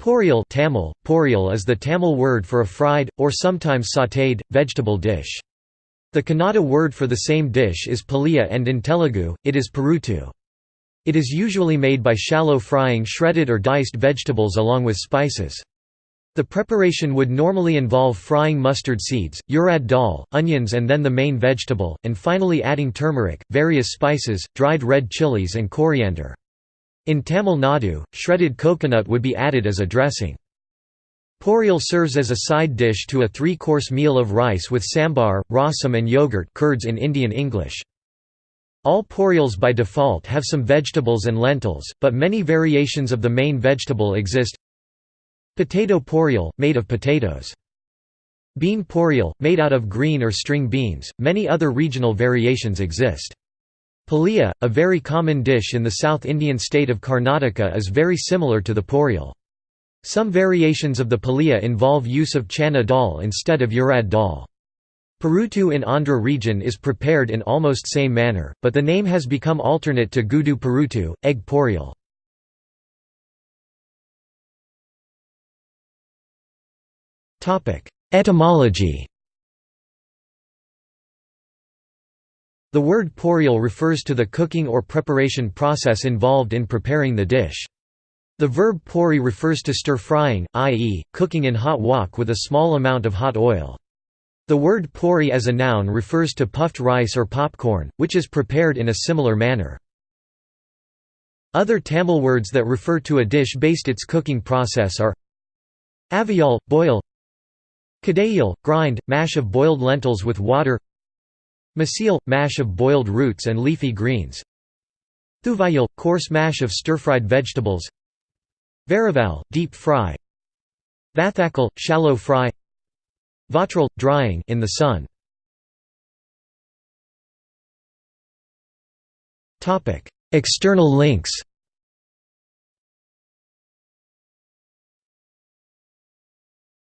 Poriyal Tamil, poriyal is the Tamil word for a fried, or sometimes sautéed, vegetable dish. The Kannada word for the same dish is paliya and in Telugu, it is paruttu. It is usually made by shallow frying shredded or diced vegetables along with spices. The preparation would normally involve frying mustard seeds, urad dal, onions and then the main vegetable, and finally adding turmeric, various spices, dried red chilies and coriander. In Tamil Nadu, shredded coconut would be added as a dressing. Poriyal serves as a side dish to a three-course meal of rice with sambar, rasam and yogurt curds in Indian English. All poriyals by default have some vegetables and lentils, but many variations of the main vegetable exist. Potato poriyal, made of potatoes. Bean poriyal, made out of green or string beans, many other regional variations exist. Paliya, a very common dish in the South Indian state of Karnataka is very similar to the poriyal. Some variations of the paliya involve use of chana dal instead of urad dal. Paruttu in Andhra region is prepared in almost same manner, but the name has become alternate to gudu paruttu, egg poriyal. Etymology The word poriyal refers to the cooking or preparation process involved in preparing the dish. The verb pori refers to stir-frying, i.e., cooking in hot wok with a small amount of hot oil. The word pori as a noun refers to puffed rice or popcorn, which is prepared in a similar manner. Other Tamil words that refer to a dish based its cooking process are aviyal, boil kadayal, grind, mash of boiled lentils with water Masil – mash of boiled roots and leafy greens. Thuvayal – coarse mash of stir-fried vegetables. Varival – deep fry. Vathakal – shallow fry. Vatral – drying in the sun. External links